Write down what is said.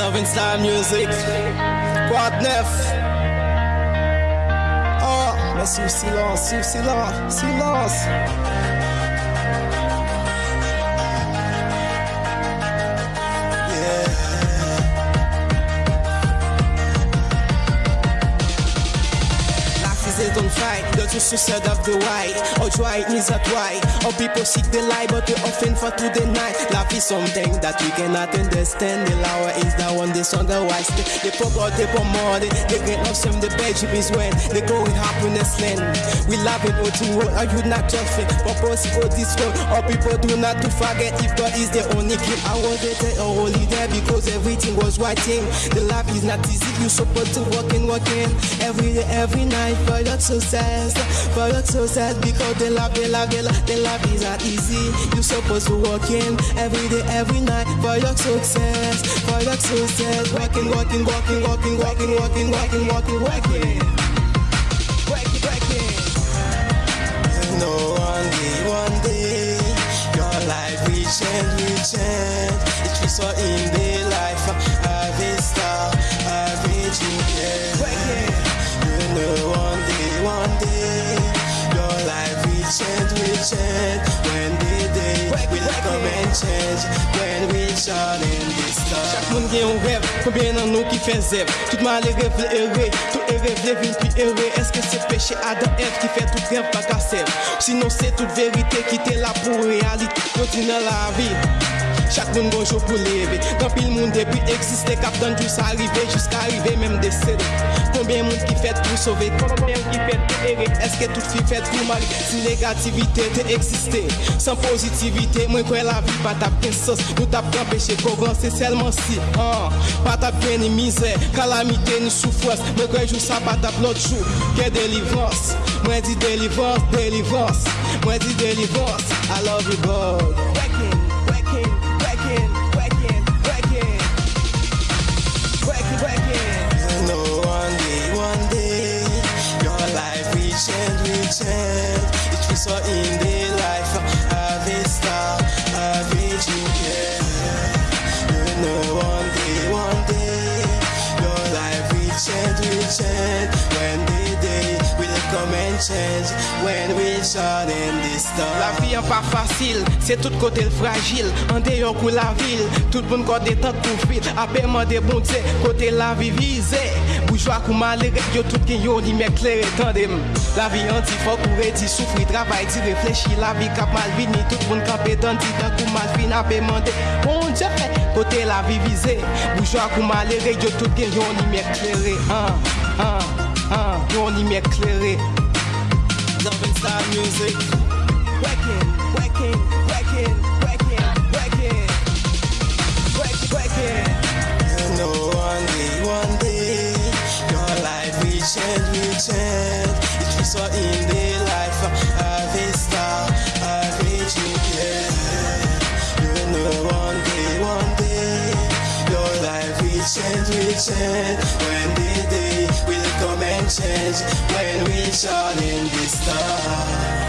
Loving Star Music. Quoi de neuf? Oh, mais sous silence, sous silence, silence. Fight. The two suicide of the white. Or try it means a try Or people seek the light But they often fall to the night. Life is something that we cannot understand. The lower is the one they on the west They pop out they pop more. They get lost from the bed is when They go in happiness land. We love it all to work Are you not just fit Purpose for this world. Or people do not to forget If God is the only king. I was a holy there Because everything was thing. The life is not easy. You supposed to work and work in. Every day, every night But your success, for your success because the love, the love, the love, the love is not easy. You supposed to work in every day, every night for your success, for your success. Working, working, working, working, working, working, working, working, working. You one day, one day, your life will change, change. It will so in the life, change. When the day will come and change When we shine in the sun Chak moun gen yon rev, konbyen nan nou ki fe zev Toutman le rev le ere, tout ere vle vin pi ere Eske se peche adan ev ki fe tout rev baka sev Sinon se tout verite ki te la pou realite Konti nan la vi Chak moun gon chou pou leve. Gan pil moun depi eksiste Kap dan jous arrive Jiska arrive menm desede Konbyen moun ki fet pou sove? Konbyen moun ki fet pou ere? Eske tout fi fet pou mari? Si negativite te eksiste San pozitivite Mwen kwen la vi pa tap gen sos. Nou tap gen peche kovan Se selman si ah. Pa tap gen ni mize Kalamite ni soufwes Mwen kwen jou sa pa tap lot chou. Gen delivans Mwen di delivans Delivans Mwen di delivans I love you God. skin. change when we saw them this time. La vi an pa fasil, se tout kote l fragil, an deyon kou la vil, tout bon kote tan kou fit, apèman de bon tse, kote la vi vize, boujwa kou malere, yo tout gen yon li mek lere tandem. La vi an ti fok ou re ti soufri, travay ti reflechi, la vi kap malvini, tout bon kapè dan ti tan kou malvin, apèman de bon tse, kote la vi vize, boujwa kou malere, yo tout gen yon li mek lere, an, an, an, yon li mek lere, style music. One day, one day, your life will change, will change. Will so in the life star. You know one day, one day, your life will change, will change. When we shine in the star.